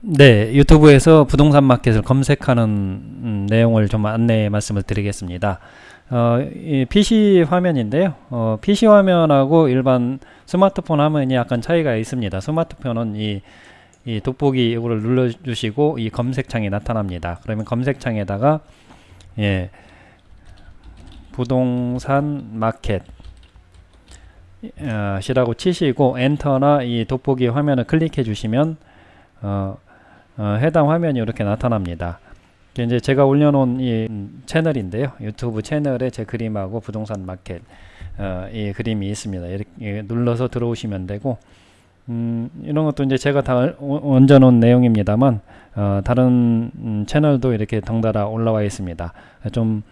네, 유튜브에서 부동산 마켓을 검색하는 음, 내용을 좀 안내 말씀을 드리겠습니다. 어, 이 PC 화면인데요. 어, PC 화면하고 일반 스마트폰 화면이 약간 차이가 있습니다. 스마트폰은 이, 이 돋보기 이거를 눌러주시고 이 검색창이 나타납니다. 그러면 검색창에다가 예, 부동산 마켓 어, 시라고 치시고 엔터나 이 돋보기 화면을 클릭해 주시면 어, 어, 해당 화면이 이렇게 나타납니다. 이제 제가 올려놓은 이 채널인데요. 유튜브 채널에 제 그림하고 부동산 마켓 어, 이 그림이 있습니다. 이렇게 눌러서 들어오시면 되고 음, 이런 것도 이제 제가 다 얹어놓은 내용입니다만 어, 다른 음, 채널도 이렇게 덩달아 올라와 있습니다. 좀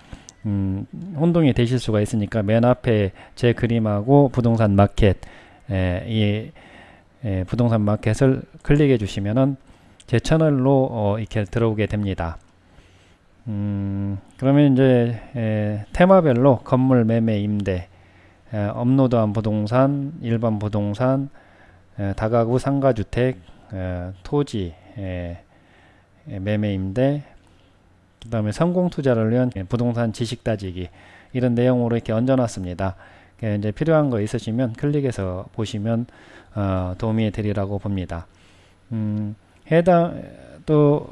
음, 혼동이 되실 수가 있으니까 맨 앞에 제 그림하고 부동산 마켓 에, 이 에, 부동산 마켓을 클릭해 주시면은 제 채널로 어, 이렇게 들어오게 됩니다. 음, 그러면 이제 에, 테마별로 건물 매매 임대 에, 업로드한 부동산 일반 부동산 에, 다가구 상가주택 에, 토지 에, 매매 임대 그 다음에 성공투자를 위한 부동산 지식 따지기 이런 내용으로 이렇게 얹어놨습니다. 이제 필요한 거 있으시면 클릭해서 보시면 어, 도움이 되리라고 봅니다. 음, 해당 또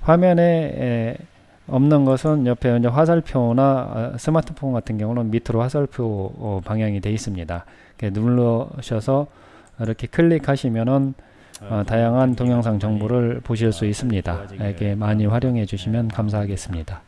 화면에 에, 없는 것은 옆에 이제 화살표나 어, 스마트폰 같은 경우는 밑으로 화살표 어, 방향이 되어 있습니다. 눌러셔서 이렇게 클릭하시면은 어, 다양한 동영상 정보를 보실 수 있습니다. 이렇게 많이 활용해 주시면 감사하겠습니다.